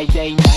I ain't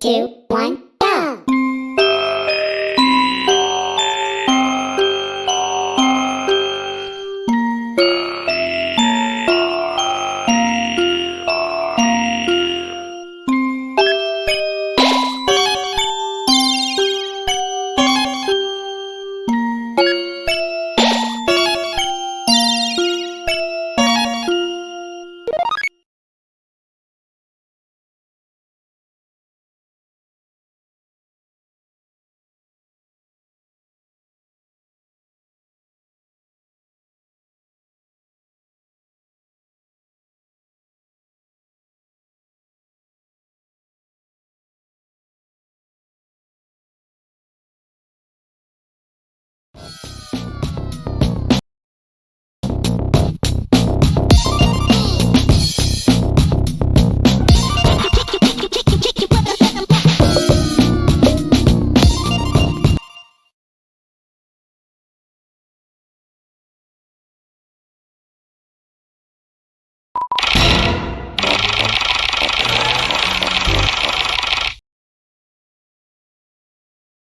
two, one.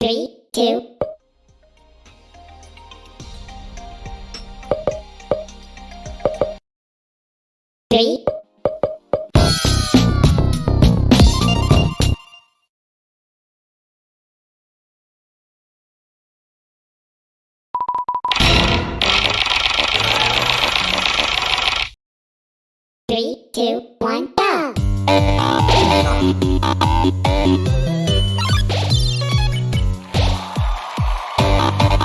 Three, two, three. Three, two, one, go!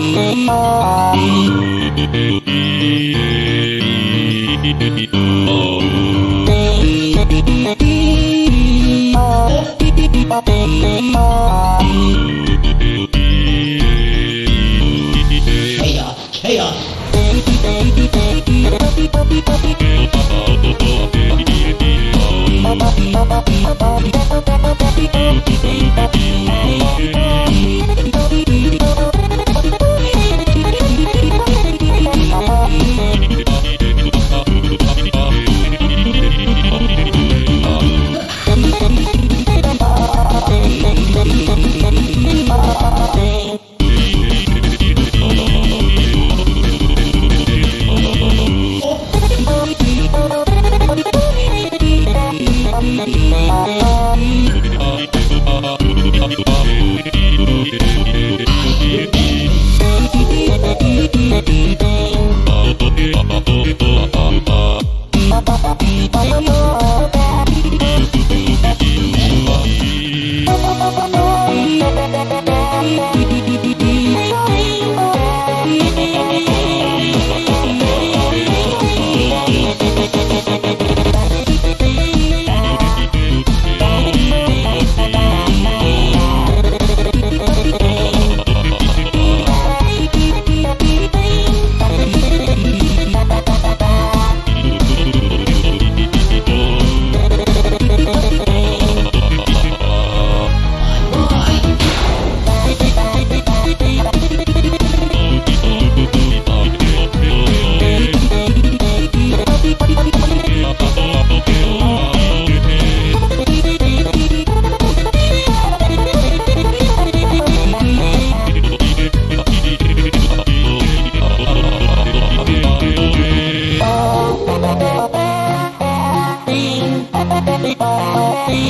Oh, oh, oh, oh,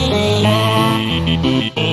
Bye.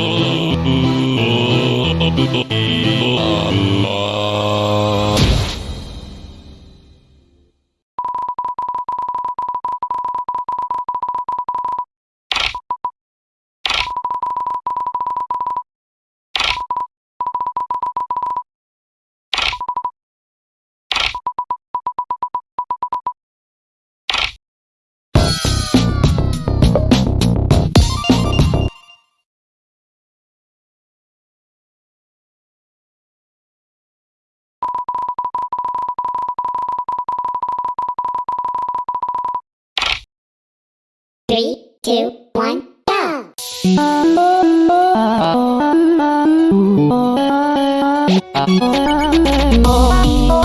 Oh.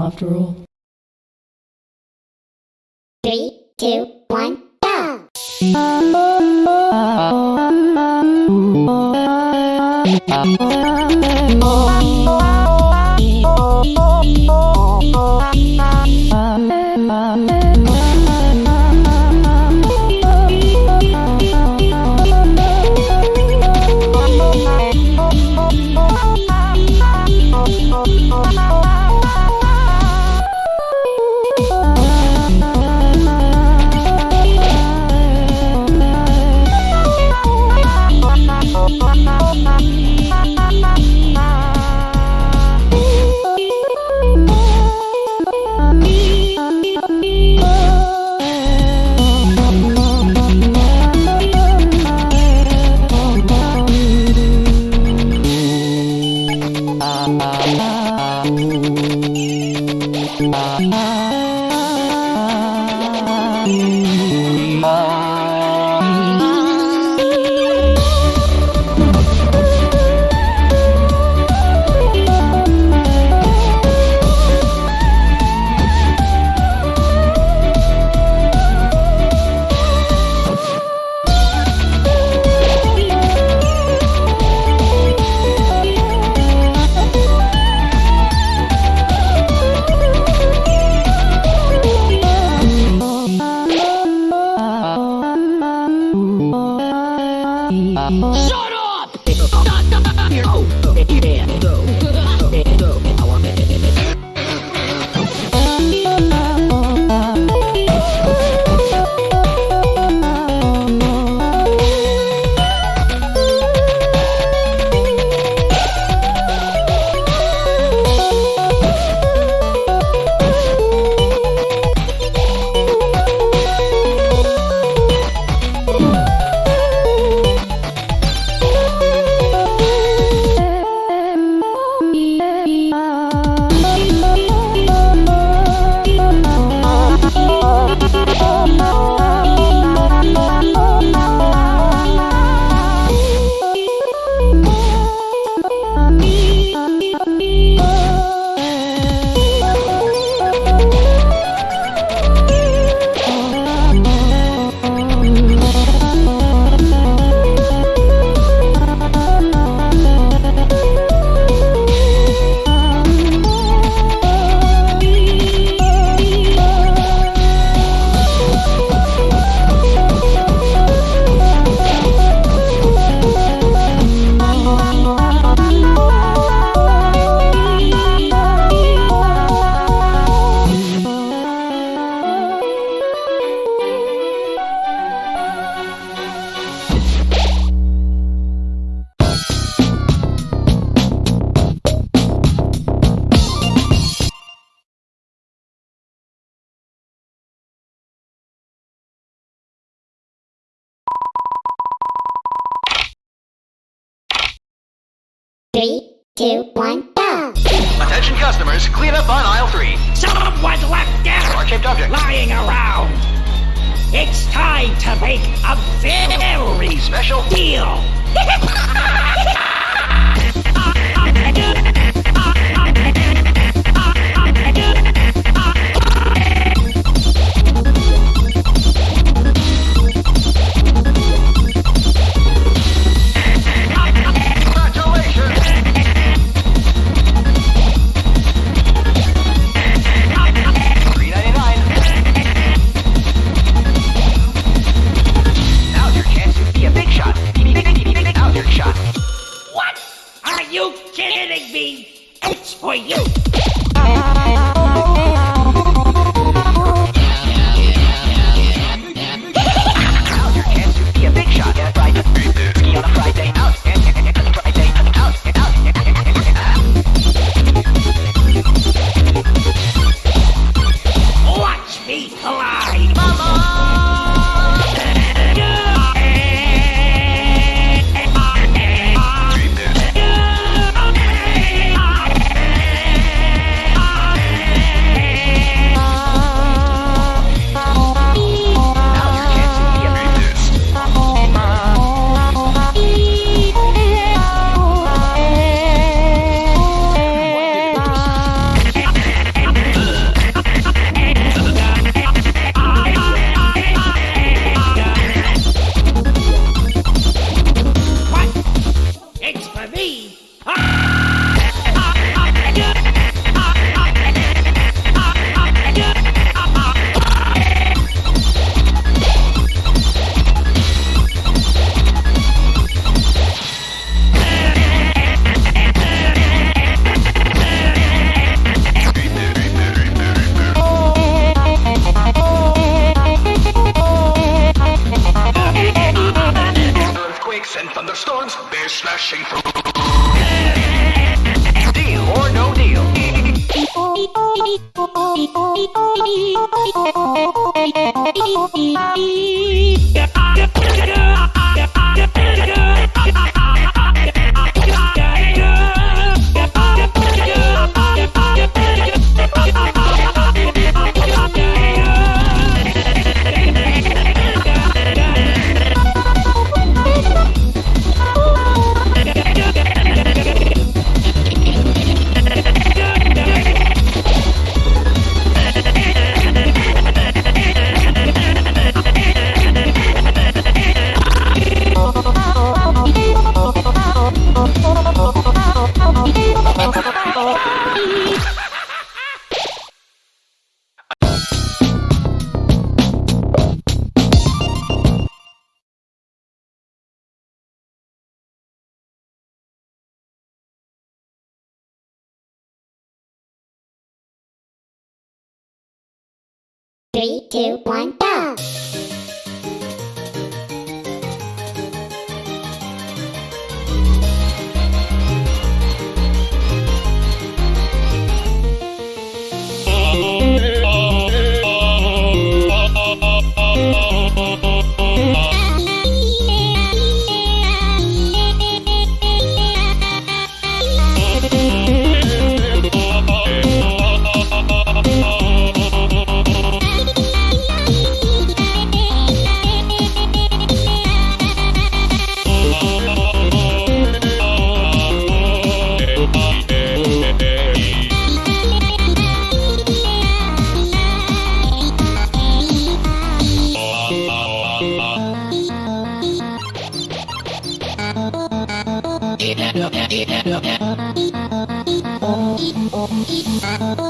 after all. two, one, go! Attention customers, clean up on aisle three. was left out! Heart-shaped object. Lying around. It's time to make a very special deal. Thank you. Three, two, one, go! Oh,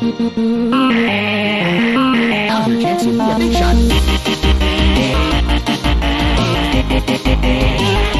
Oh, can't see a big shot.